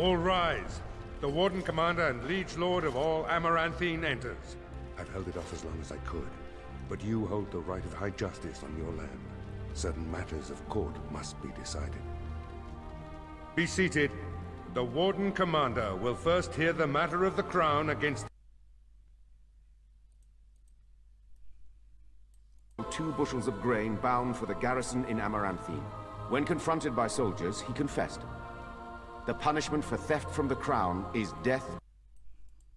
All rise. The Warden Commander and Liege Lord of all Amaranthine enters. I've held it off as long as I could, but you hold the right of high justice on your land. Certain matters of court must be decided. Be seated. The Warden Commander will first hear the matter of the Crown against two bushels of grain bound for the garrison in Amaranthine. When confronted by soldiers, he confessed. The punishment for theft from the crown is death.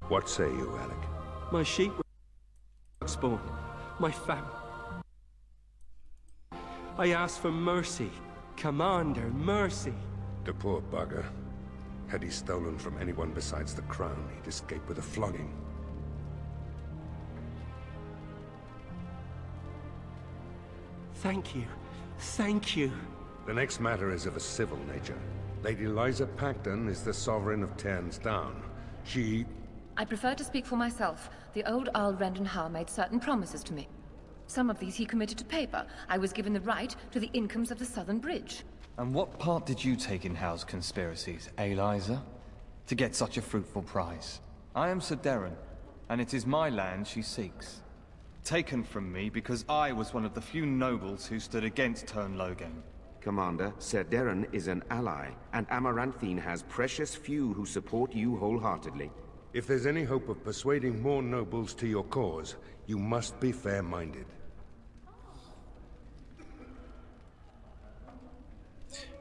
What say you, Alec? My sheep were spawn. My fam. I ask for mercy. Commander, mercy. The poor bugger. Had he stolen from anyone besides the crown, he'd escape with a flogging. Thank you. Thank you. The next matter is of a civil nature. Lady Lysa Pacton is the sovereign of Terns Down. She... I prefer to speak for myself. The old Arl Rendon Howe made certain promises to me. Some of these he committed to paper. I was given the right to the incomes of the Southern Bridge. And what part did you take in Howe's conspiracies, Eliza? To get such a fruitful prize. I am Sir Darren, and it is my land she seeks. Taken from me because I was one of the few nobles who stood against Teyrn Loghain. Commander, Sir Darren is an ally, and Amaranthine has precious few who support you wholeheartedly. If there's any hope of persuading more nobles to your cause, you must be fair-minded.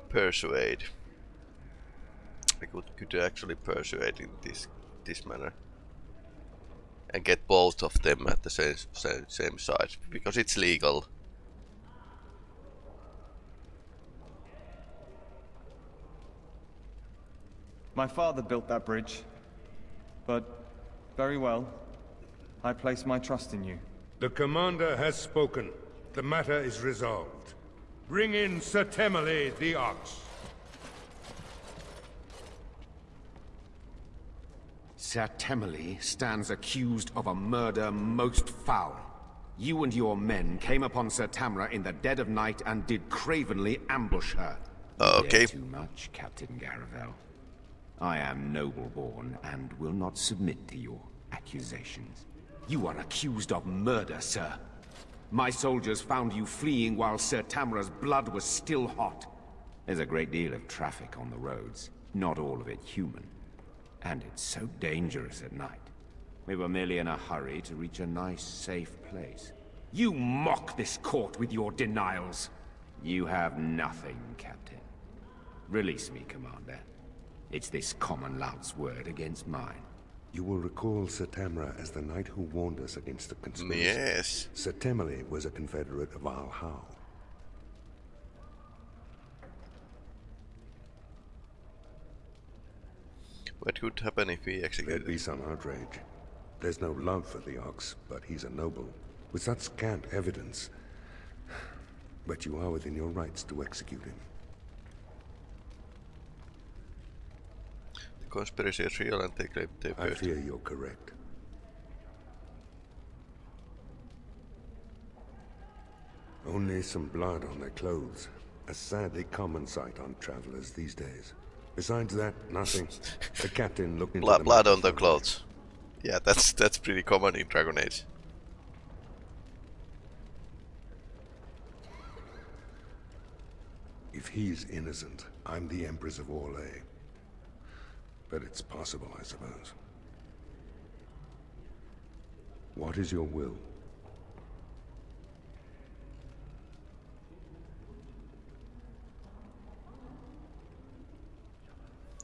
Persuade. I could, could actually persuade in this this manner. And get both of them at the same, same, same side, because it's legal. My father built that bridge. But, very well. I place my trust in you. The commander has spoken. The matter is resolved. Bring in Sir Temmerley the Ox. Sir Temmerley stands accused of a murder most foul. You and your men came upon Sir Tamra in the dead of night and did cravenly ambush her. Ah, okay. Too much, Captain Garavel. I am noble-born and will not submit to your accusations. You are accused of murder, sir. My soldiers found you fleeing while Sir Tamra's blood was still hot. There's a great deal of traffic on the roads, not all of it human. And it's so dangerous at night. We were merely in a hurry to reach a nice, safe place. You mock this court with your denials. You have nothing, Captain. Release me, Commander. It's this common lout's word against mine. You will recall Sir Tamra as the knight who warned us against the conspiracy. Yes. Sir Temmerley was a confederate of Arl Howe. What could happen if we executed There'd be some outrage. There's no love for the Ox, but he's a noble. With such scant evidence. But you are within your rights to execute him. Conspiracy is real and they claim they I bird. fear you're correct. Only some blood on their clothes. A sadly common sight on travelers these days. Besides that, nothing. The captain looked into Blood, the blood on the clothes. Yeah, that's that's pretty common in Dragon Age. If he's innocent, I'm the Empress of Orlais. But it's possible, I suppose. What is your will?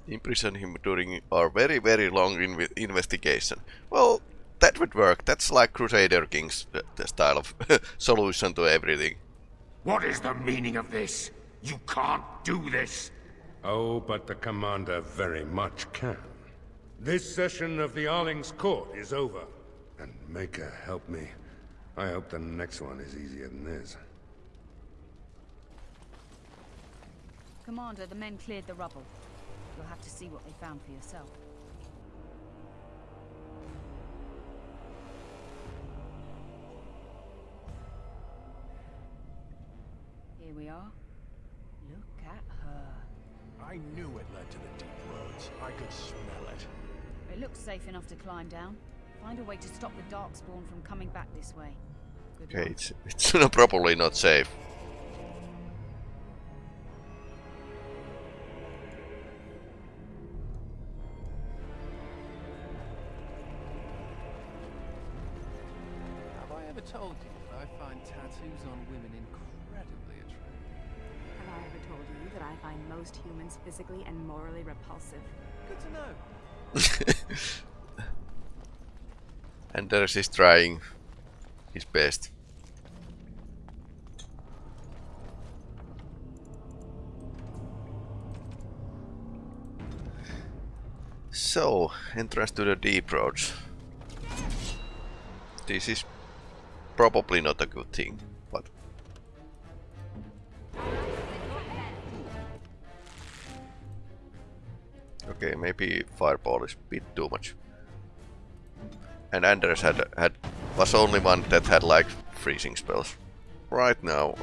Imprison him during our very very long inve investigation. Well, that would work. That's like Crusader Kings uh, the style of solution to everything. What is the meaning of this? You can't do this! Oh, but the Commander very much can. This session of the Arling's court is over. And Maker help me. I hope the next one is easier than this. Commander, the men cleared the rubble. You'll have to see what they found for yourself. Down. Find a way to stop the Darkspawn from coming back this way. Good Okay, it's, it's probably not safe. Have I ever told you that I find tattoos on women incredibly attractive? Have I ever told you that I find most humans physically and morally repulsive? Good to know. Anders is trying his best. So, entrance to the deep roads. This is probably not a good thing, but Okay, maybe fireball is a bit too much. And Anders had had was only one that had like freezing spells. Right now.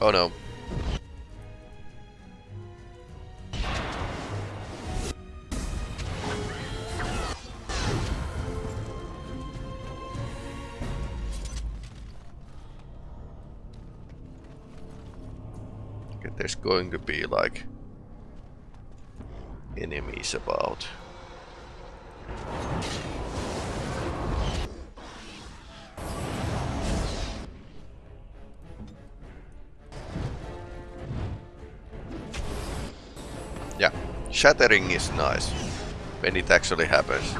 Oh no. Going to be like enemies about. Yeah, shattering is nice when it actually happens.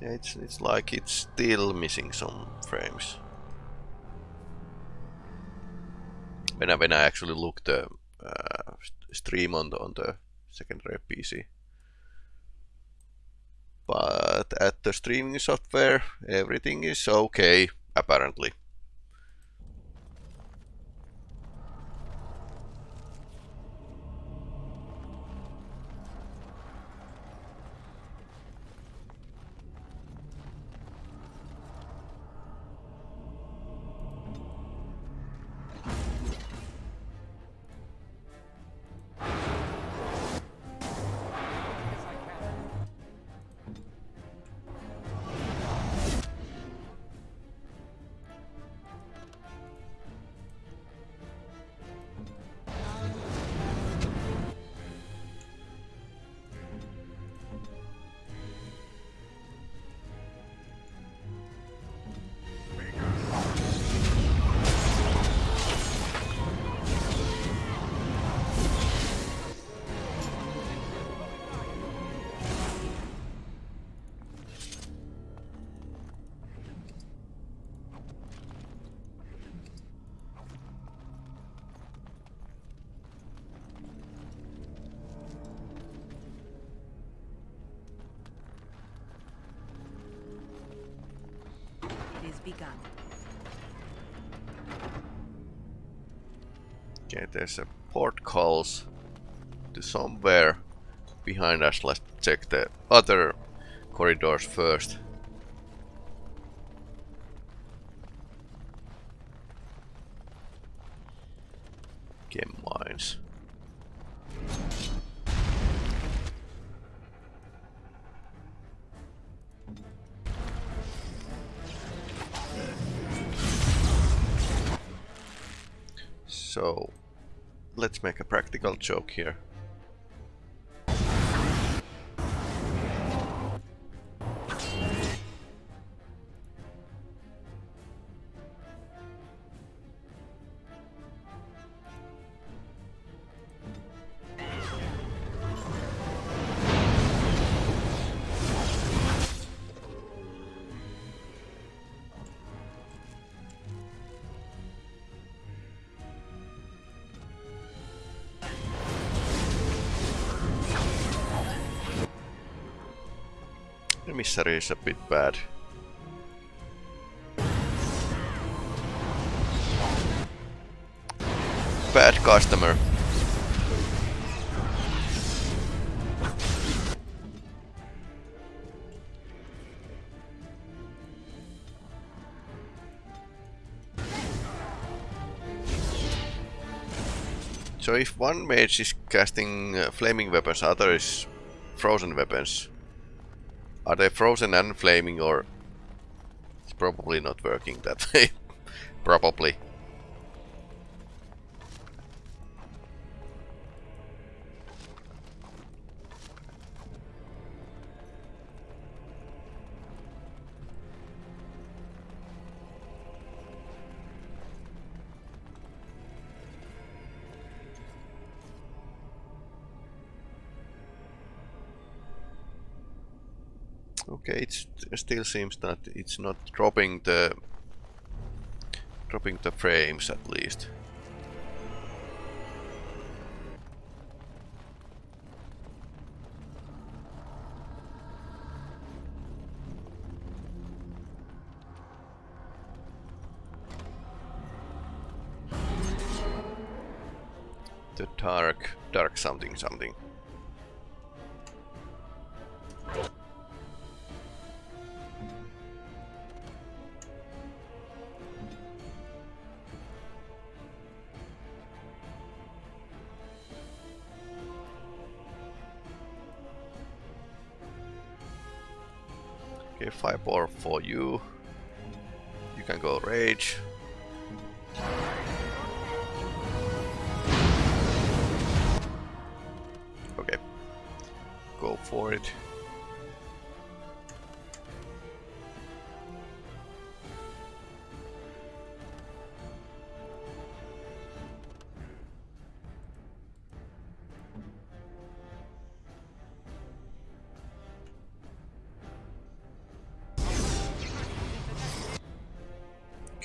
Yeah, it's it's like it's still missing some frames. When I when I actually look the uh, stream on the on the secondary PC. But at the streaming software, everything is okay apparently. Okay, there's a port calls to somewhere behind us. Let's check the other corridors first. Chem mines. So, let's make a practical joke here. Emissary is a bit bad. Bad customer. So if one mage is casting uh, flaming weapons, other is frozen weapons. Are they frozen and flaming or it's probably not working that way. probably. Okay, it still seems that it's not dropping the dropping the frames at least. The dark, dark something something. For you. You can go rage. Okay. Go for it.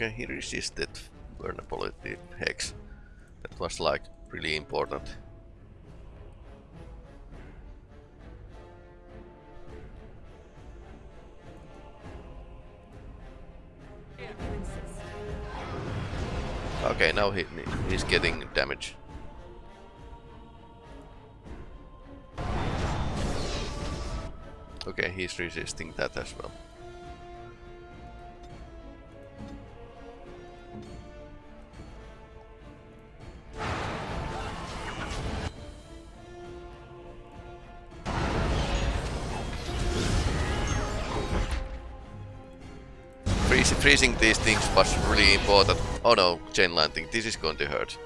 Okay, he resisted vulnerability hex. That was like really important. Okay, now he, he's getting damage. Okay, he's resisting that as well. Freeze, freezing these things was really important. Oh no, chain lightning, this is going to hurt.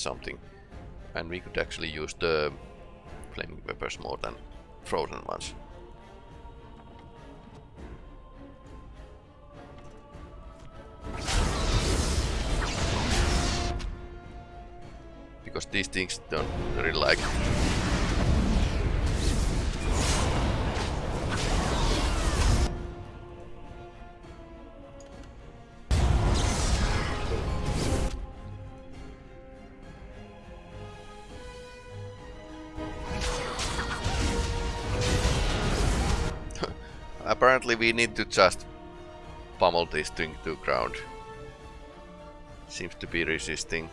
Something. And we could actually use the flaming weapons more than frozen ones. because these things don't really like Apparently we need to just pummel this thing to ground. Seems to be resisting.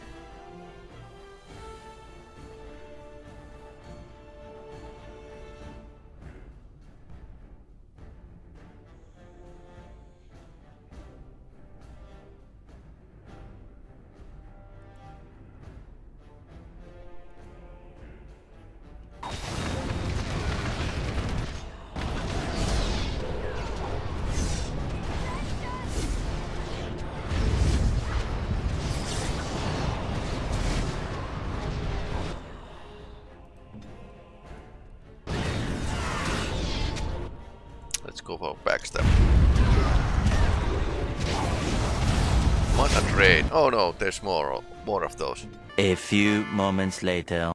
No, there's more, more of those. A few moments later.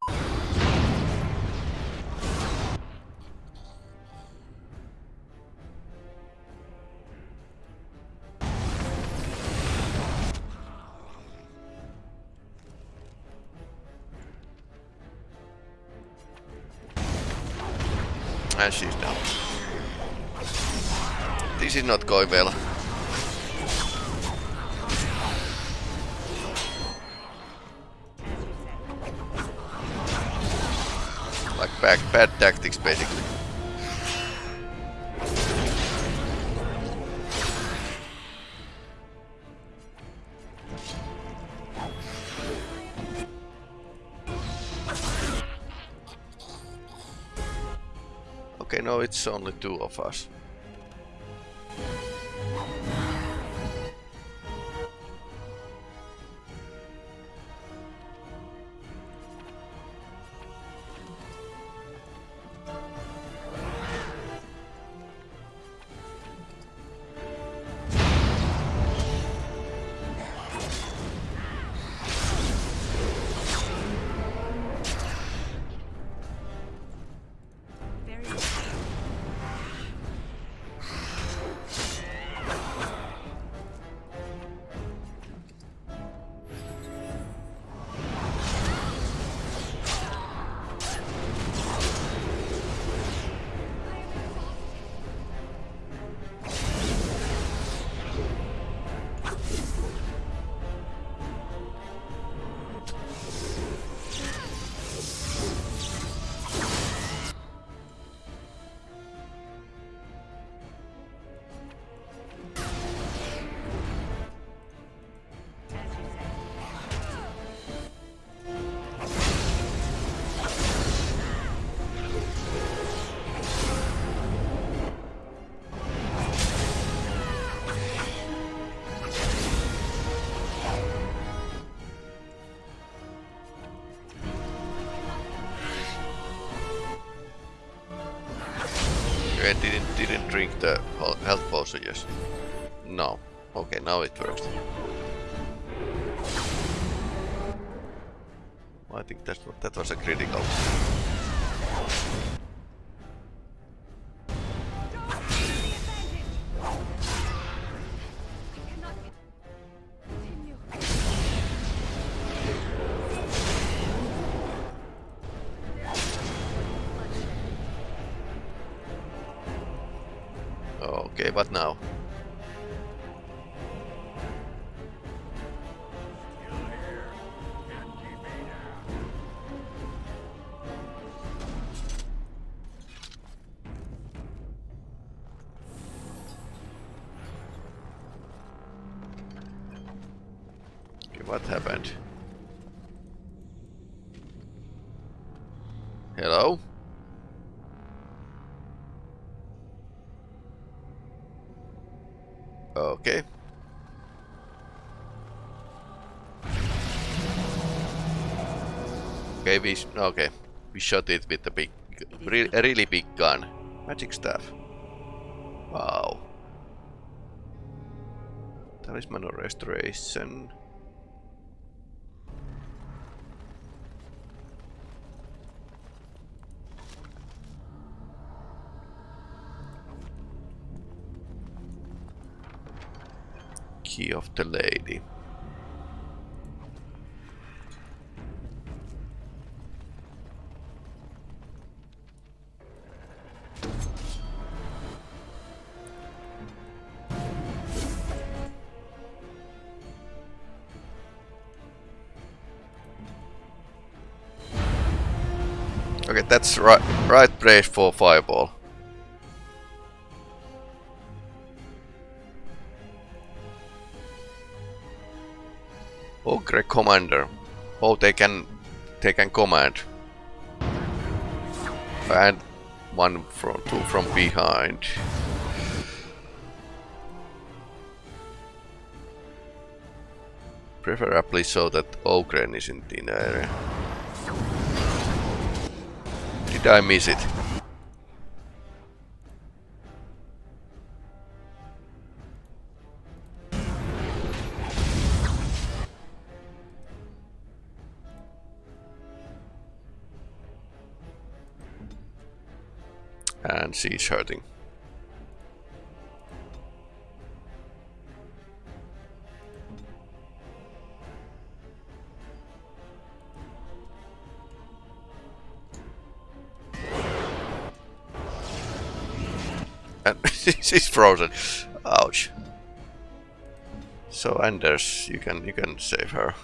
And she's down. This is not going well. Bad, tactics basically. Okay, no, it's only two of us. Okay, didn't didn't drink the health potion yes. No. Okay, now it works. I think that's that was a critical. We okay. We shot it with a big, re a really big gun. Magic staff. Wow. Talisman of restoration. Key of the Lady. That's right, right place for fireball. Oh, Ogre commander. Oh, they can, they can command. And one from two from behind. Preferably so that Ogren isn't in the area did I miss it? And she's hurting. she's frozen. Ouch. So Anders, you can you can save her.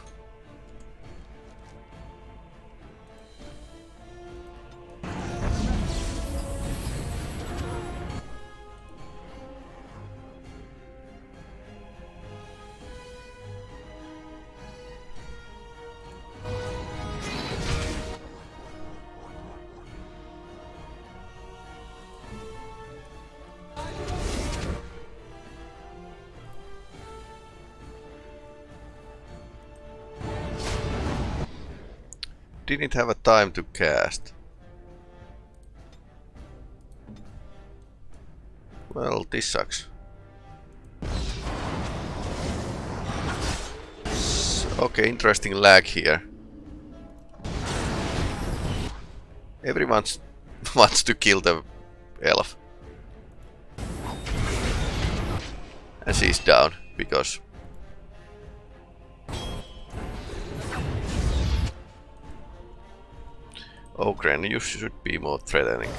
Didn't have a time to cast. Well, this sucks. Okay, interesting lag here. Everyone wants to kill the elf. And she's down, because Oh, Ogren, you should be more threatening.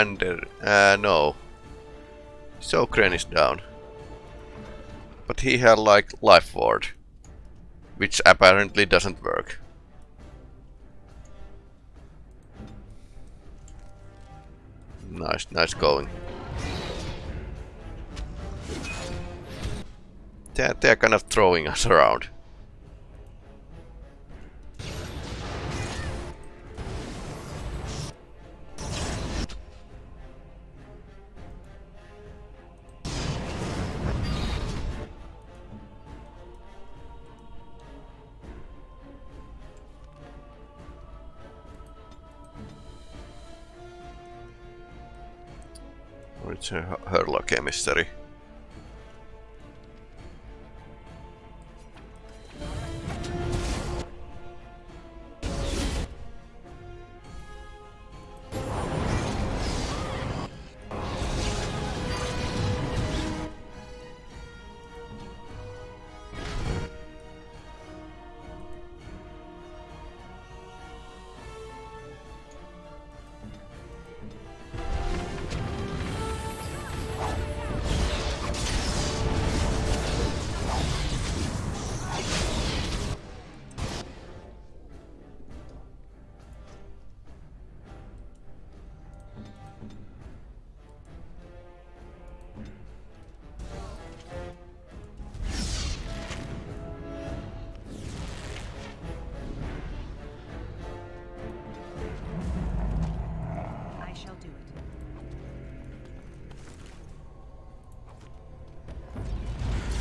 Under uh, no. So Kren is down. But he had like life ward. Which apparently doesn't work. Nice, nice going. They're, they're kind of throwing us around. Hurlock Mystery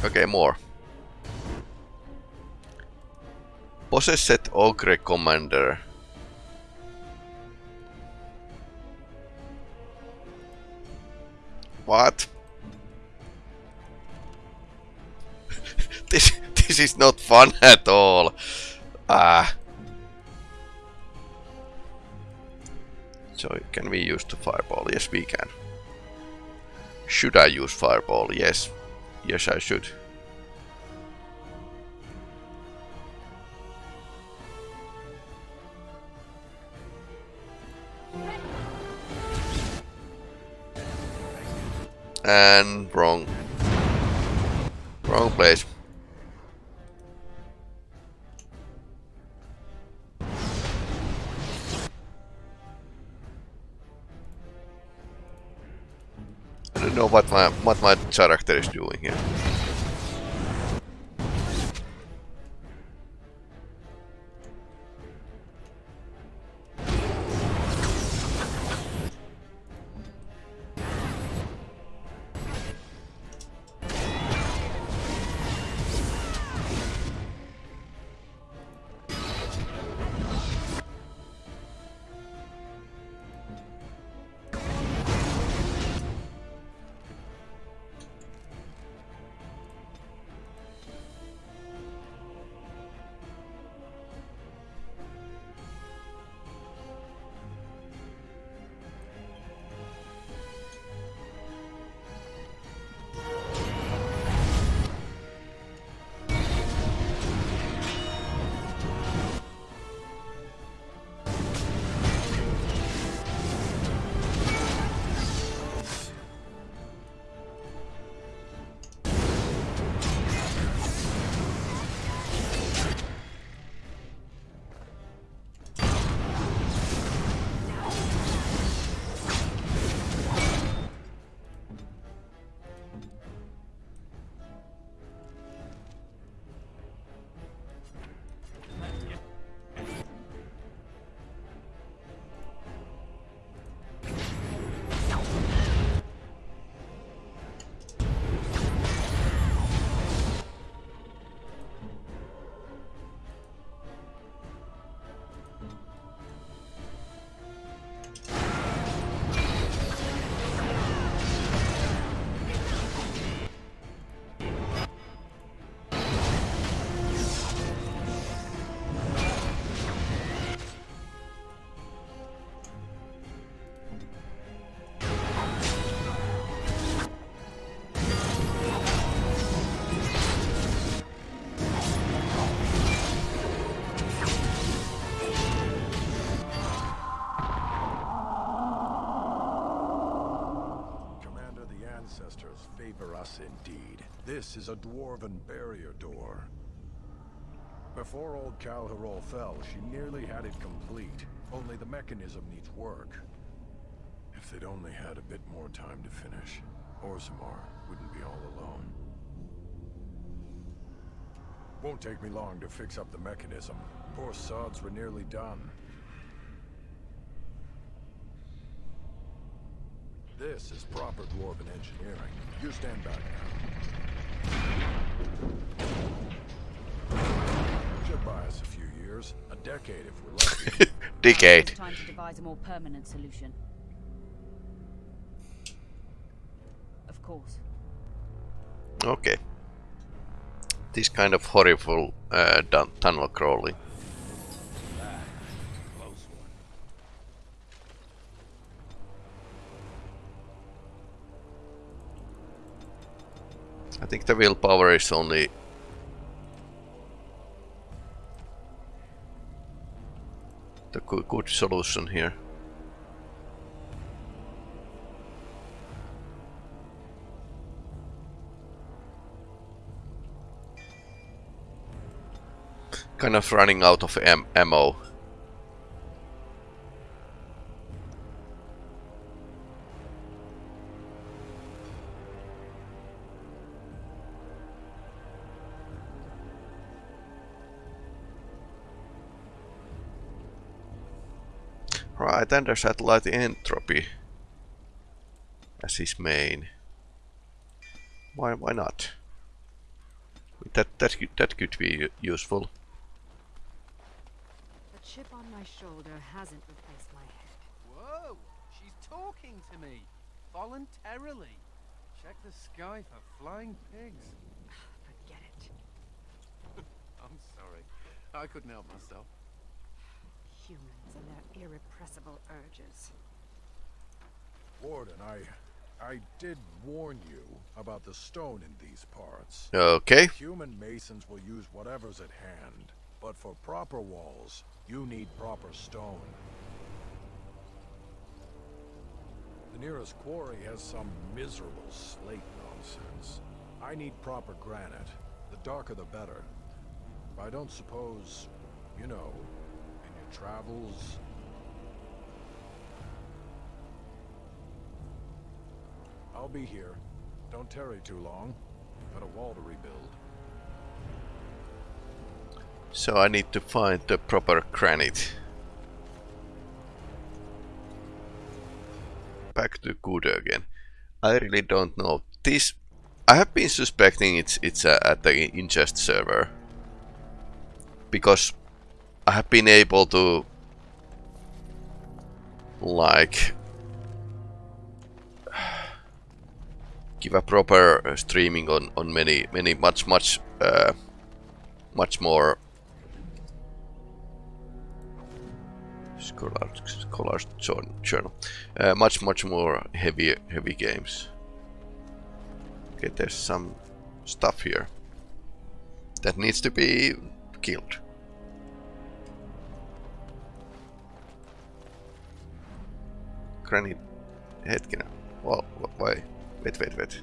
Okay, more. Possessed Ogre Commander. What? this this is not fun at all. Ah. So can we use the fireball? Yes, we can. Should I use fireball? Yes. Yes, I should. And wrong. Wrong place. Know what my what my character is doing here. Favor us indeed. This is a dwarven barrier door. Before old Kal'Hirol fell, she nearly had it complete. Only the mechanism needs work. If they'd only had a bit more time to finish, Orzammar wouldn't be all alone. Won't take me long to fix up the mechanism. Poor sods were nearly done. This is proper Dwarven engineering. You stand back now. Should buy us a few years. A decade if we're lucky. Decade. Time to devise a more permanent solution. Of course. Okay. This kind of horrible uh, tunnel crawling. I think the willpower is only the good, solution here. Kind of running out of am ammo. Right, satellite entropy as his main. Why why not? That that could, that could be useful. The chip on my shoulder hasn't replaced my head. Whoa! She's talking to me! Voluntarily! Check the sky for flying pigs. Forget it. I'm sorry. I couldn't help myself. Humans and their irrepressible urges. Warden, I... I did warn you about the stone in these parts. Okay. Human masons will use whatever's at hand. But for proper walls, you need proper stone. The nearest quarry has some miserable slate nonsense. I need proper granite. The darker the better. I don't suppose, you know, in your travels... I'll be here. Don't tarry too long. Got a wall to rebuild. So I need to find the proper granite. Back to Kudo again. I really don't know. This I have been suspecting it's it's uh, at the ingest server because I have been able to like give a proper uh, streaming on on many many much much uh, much more Scholar, Scholar's Journal. Uh, much, much more heavy, heavy games. Okay, there's some stuff here that needs to be killed. Granite, hetkinen. Well, why? Wait, wait, wait.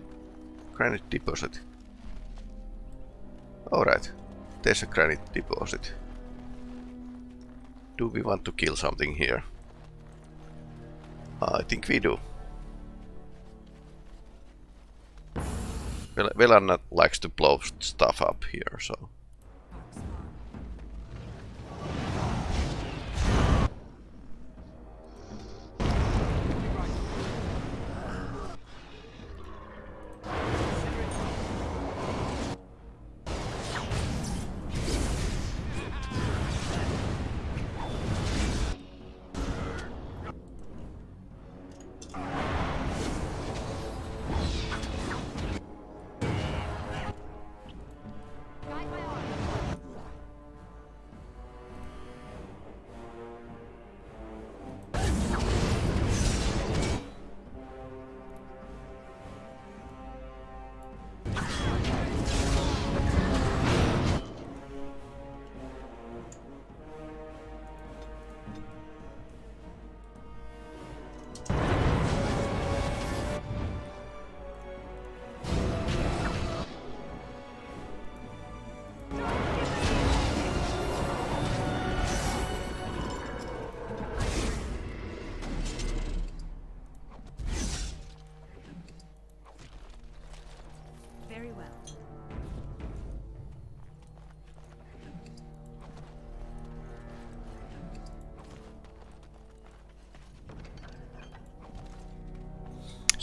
Granite deposit. Alright, there's a granite deposit. Do we want to kill something here? I think we do. Vel Velanna likes to blow stuff up here, so...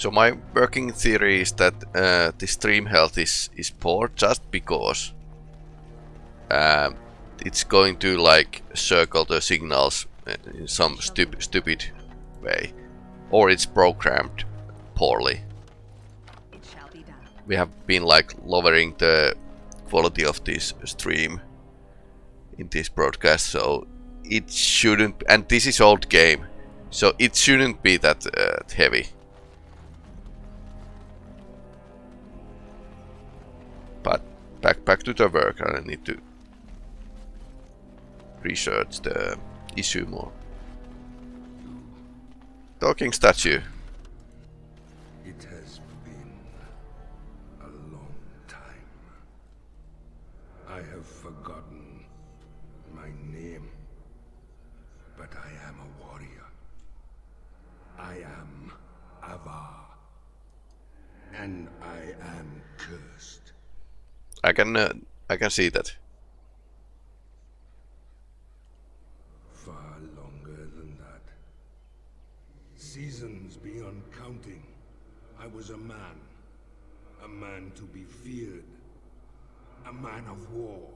So my working theory is that uh, the stream health is, is poor just because um, it's going to like circle the signals in some stup stupid way. Or it's programmed poorly. We have been like lowering the quality of this stream in this broadcast so it shouldn't and this is old game so it shouldn't be that uh, heavy back to the work and I need to research the issue more. Talking statue I can uh, I can see that Far longer than that. Seasons beyond counting. I was a man. A man to be feared. A man of war.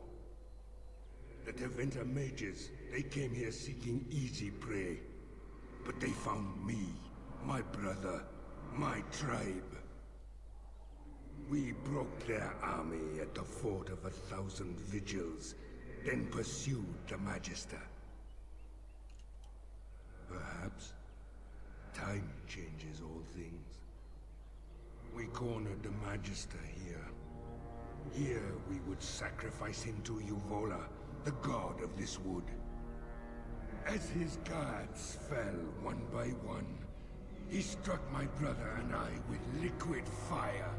The Tevinter mages, they came here seeking easy prey. But they found me, my brother, my tribe. We broke their army at the Fort of a Thousand Vigils, then pursued the Magister. Perhaps time changes all things. We cornered the Magister here. Here we would sacrifice him to Uvola, the god of this wood. As his guards fell one by one, he struck my brother and I with liquid fire.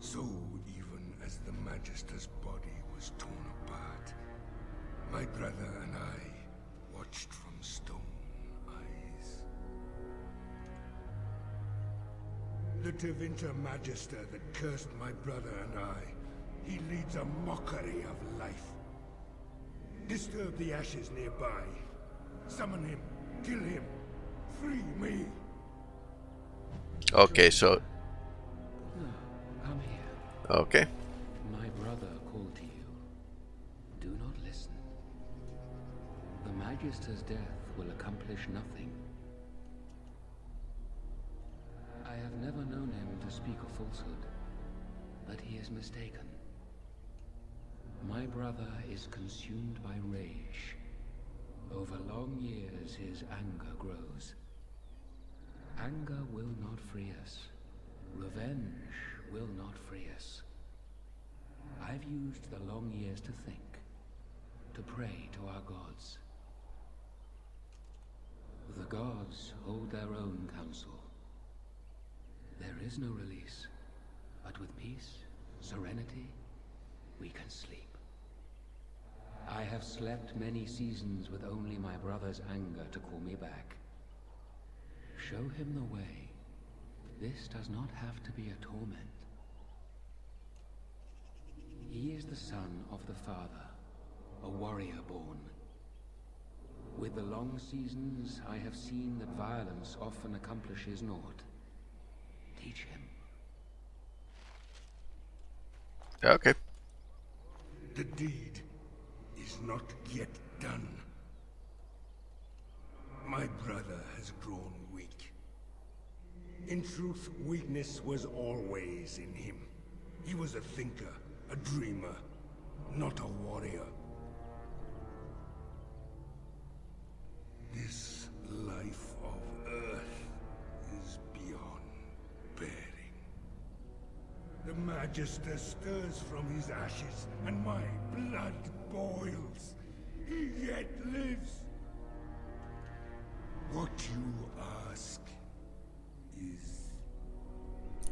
So even as the Magister's body was torn apart, my brother and I watched from stone eyes. The Tevinter Magister that cursed my brother and I, he leads a mockery of life. Disturb the ashes nearby. Summon him. Kill him. Free me. okay so Come here. okay My brother called to you. Do not listen. The Magister's death will accomplish nothing. I have never known him to speak a falsehood, but he is mistaken. My brother is consumed by rage. Over long years, his anger grows. Anger will not free us. Revenge will not free us. I've used the long years to think, to pray to our gods. The gods hold their own counsel. There is no release, but with peace, serenity, we can sleep. I have slept many seasons with only my brother's anger to call me back. Show him the way. This does not have to be a torment. He is the son of the Father, a warrior born. With the long seasons, I have seen that violence often accomplishes naught. Teach him. okay The deed is not yet done. My brother has grown weak. In truth, weakness was always in him. He was a thinker, a dreamer, not a warrior. This life of Earth is beyond bearing. The Magister stirs from his ashes, and my blood boils. He yet lives. What you ask is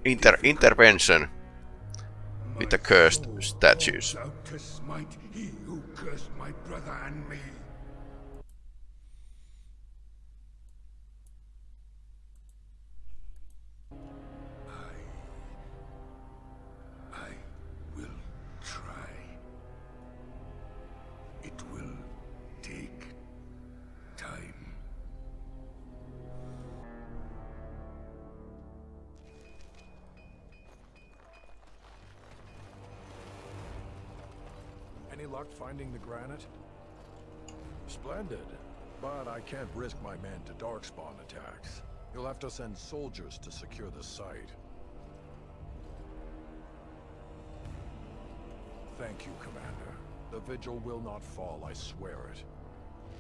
Inter intervention the cursed statues send soldiers to secure the site. Thank you, Commander. The Vigil will not fall, I swear it.